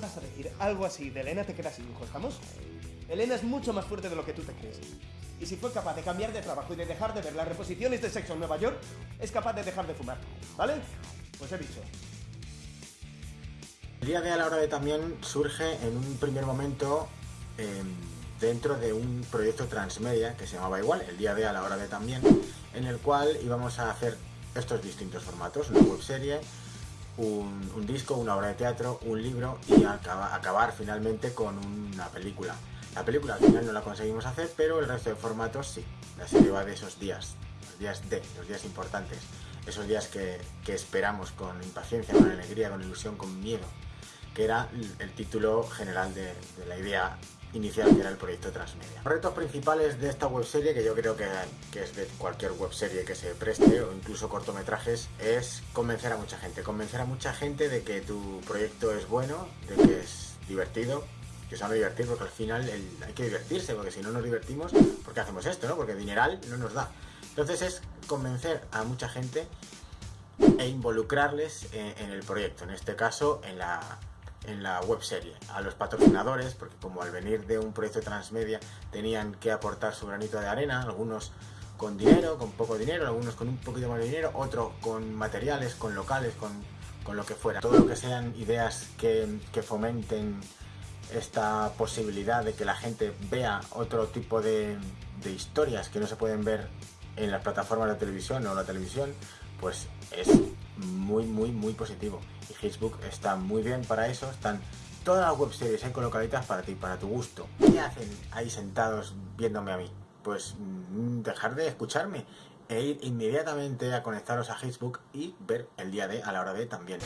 decir algo así de Elena te queda sin hijo, ¿estamos? Elena es mucho más fuerte de lo que tú te crees. Y si fue capaz de cambiar de trabajo y de dejar de ver las reposiciones de sexo en Nueva York, es capaz de dejar de fumar, ¿vale? Pues he dicho. El día de a la hora de también surge en un primer momento em, dentro de un proyecto transmedia que se llamaba igual, el día de a la hora de también, en el cual íbamos a hacer estos distintos formatos, una webserie, un, disco, una obra de teatro, un libro y acaba- acabar finalmente con una película. La película al final no la conseguimos hacer, pero el resto de formatos sí. La serie va de esos días, los días D, los días importantes, esos días que esperamos con impaciencia, con alegría, con ilusión, con miedo, que era el, título general de, la idea inicial que era el proyecto Transmedia. Los retos principales de esta webserie, que yo creo que, es de cualquier webserie que se preste o incluso cortometrajes, es convencer a mucha gente. Convencer a mucha gente de que tu proyecto es bueno, de que es divertido, que se van a divertir, porque al final hay que divertirse, porque si no nos divertimos, ¿por qué hacemos esto? no? Porque dineral no nos da. Entonces es convencer a mucha gente e involucrarles en, en el proyecto, en este caso en la, en la web serie, a los patrocinadores, porque como al venir de un proyecto transmedia tenían que aportar su granito de arena, algunos con dinero, con poco dinero, algunos con un poquito más de dinero, otros con materiales, con locales, con, con lo que fuera. Todo lo que sean ideas que, que fomenten esta posibilidad de que la gente vea otro tipo de, de historias que no se pueden ver en las plataformas de televisión o la televisión, pues es muy, muy, muy positivo. Y Facebook está muy bien para eso, están todas las webseries ahí colocaditas para ti, para tu gusto. ¿Qué hacen ahí sentados viéndome a mí? Pues mm, dejar de escucharme e ir inmediatamente a conectaros a Facebook y ver el día de a la hora de también.